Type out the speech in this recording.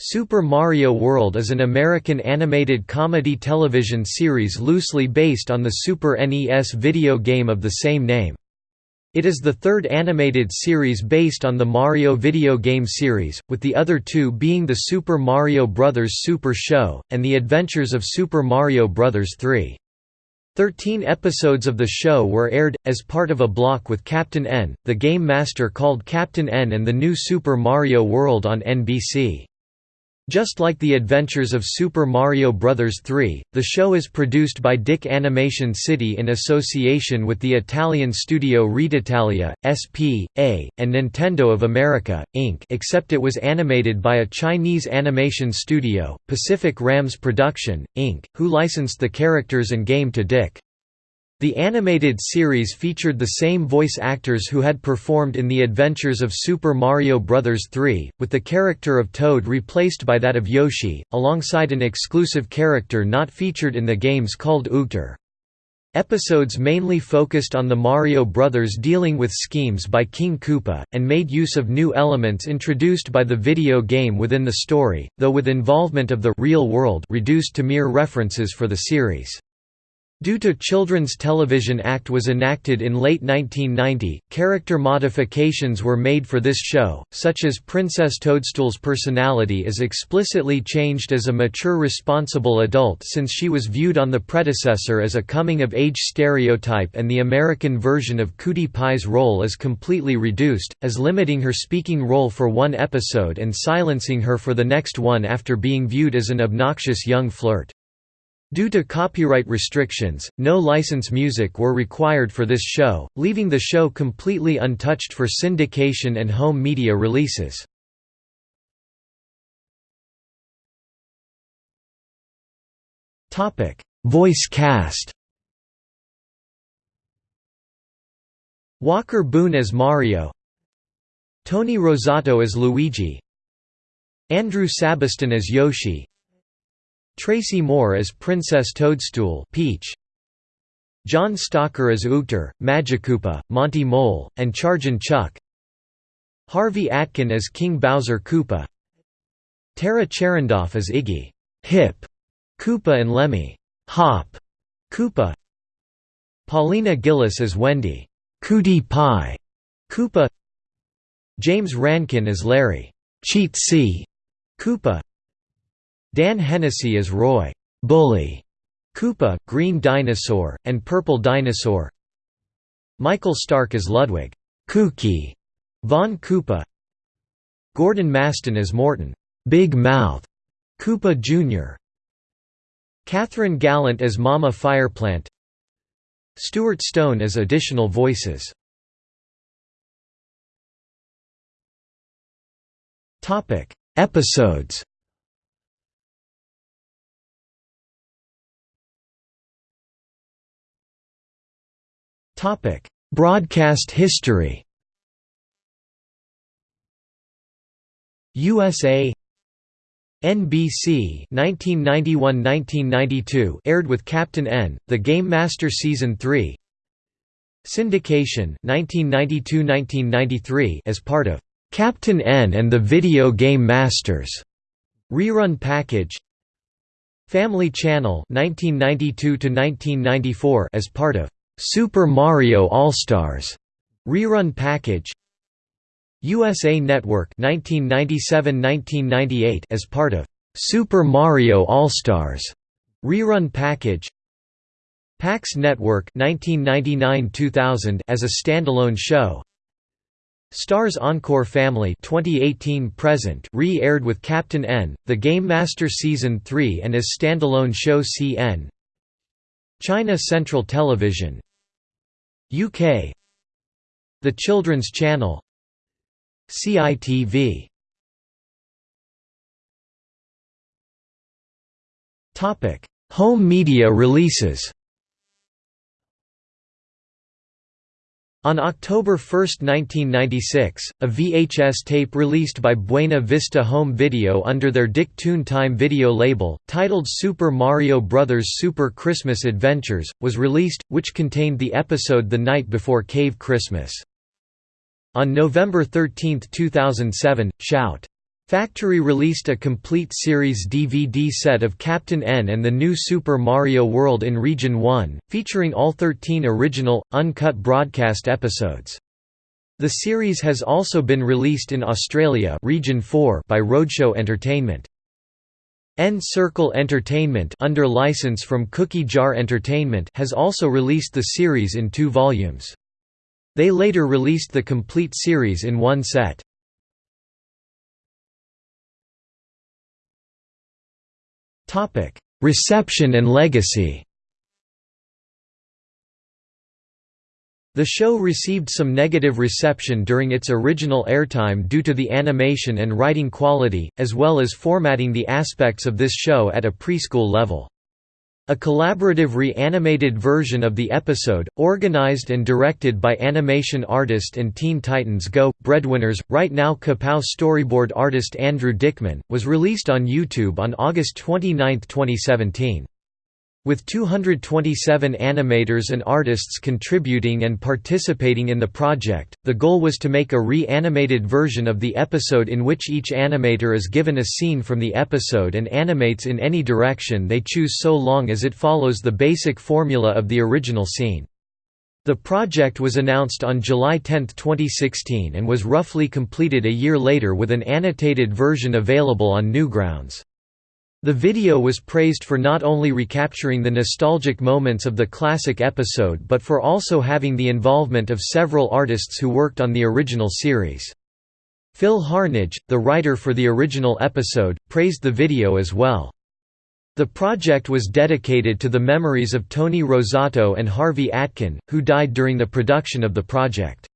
Super Mario World is an American animated comedy television series loosely based on the Super NES video game of the same name. It is the third animated series based on the Mario video game series, with the other two being the Super Mario Bros. Super Show, and The Adventures of Super Mario Bros. 3. Thirteen episodes of the show were aired, as part of a block with Captain N, the game master called Captain N and the new Super Mario World on NBC. Just like The Adventures of Super Mario Bros. 3, the show is produced by DIC Animation City in association with the Italian studio Reteitalia, S.P.A., and Nintendo of America, Inc. except it was animated by a Chinese animation studio, Pacific Rams Production, Inc., who licensed the characters and game to DIC. The animated series featured the same voice actors who had performed in The Adventures of Super Mario Bros. 3, with the character of Toad replaced by that of Yoshi, alongside an exclusive character not featured in the games called Oogtar. Episodes mainly focused on the Mario Brothers dealing with schemes by King Koopa, and made use of new elements introduced by the video game within the story, though with involvement of the real world reduced to mere references for the series. Due to Children's Television Act was enacted in late 1990, character modifications were made for this show, such as Princess Toadstool's personality is explicitly changed as a mature responsible adult since she was viewed on the predecessor as a coming-of-age stereotype and the American version of Cutie Pie's role is completely reduced, as limiting her speaking role for one episode and silencing her for the next one after being viewed as an obnoxious young flirt. Due to copyright restrictions, no license music were required for this show, leaving the show completely untouched for syndication and home media releases. Voice cast. Walker Boone as Mario. Tony Rosato as Luigi. Andrew Sabiston as Yoshi Tracy Moore as Princess Toadstool Peach. John Stalker as Oogtar, Magikoopa, Monty Mole, and Chargin Chuck. Harvey Atkin as King Bowser Koopa. Tara Charendoff as Iggy. Hip. Koopa and Lemmy. Hop. Koopa. Paulina Gillis as Wendy. Cutie Pie. Koopa. James Rankin as Larry. Cheatsy Koopa Dan Hennessy as Roy Bully Koopa, Green Dinosaur, and Purple Dinosaur. Michael Stark as Ludwig Kooky Von Koopa. Gordon Masten as Morton Big Mouth Koopa Jr. Catherine Gallant as Mama Fireplant. Stuart Stone as additional voices. Episodes Broadcast history. USA NBC 1991–1992 aired with Captain N, The Game Master Season 3 Syndication 1992–1993 as part of Captain N and the Video Game Masters. Rerun package. Family Channel 1992–1994 as part of Super Mario All-Stars rerun package USA Network 1997-1998 as part of Super Mario All-Stars rerun package PAX Network 1999-2000 as a standalone show Stars Encore Family 2018 present re-aired with Captain N, The Game Master Season 3 and as standalone show CN China Central Television UK The Children's Channel CITV Home media releases On October 1, 1996, a VHS tape released by Buena Vista Home Video under their DIC Toon Time video label, titled Super Mario Bros. Super Christmas Adventures, was released, which contained the episode The Night Before Cave Christmas. On November 13, 2007, Shout! Factory released a complete series DVD set of Captain N and the New Super Mario World in Region 1, featuring all 13 original, uncut broadcast episodes. The series has also been released in Australia Region 4 by Roadshow Entertainment. N-Circle Entertainment under license from Cookie Jar Entertainment has also released the series in two volumes. They later released the complete series in one set. Reception and legacy The show received some negative reception during its original airtime due to the animation and writing quality, as well as formatting the aspects of this show at a preschool level. A collaborative re-animated version of the episode, organized and directed by animation artist and Teen Titans Go! breadwinners, Right Now Kapow storyboard artist Andrew Dickman, was released on YouTube on August 29, 2017. With 227 animators and artists contributing and participating in the project, the goal was to make a re-animated version of the episode in which each animator is given a scene from the episode and animates in any direction they choose so long as it follows the basic formula of the original scene. The project was announced on July 10, 2016 and was roughly completed a year later with an annotated version available on Newgrounds. The video was praised for not only recapturing the nostalgic moments of the classic episode but for also having the involvement of several artists who worked on the original series. Phil Harnage, the writer for the original episode, praised the video as well. The project was dedicated to the memories of Tony Rosato and Harvey Atkin, who died during the production of the project.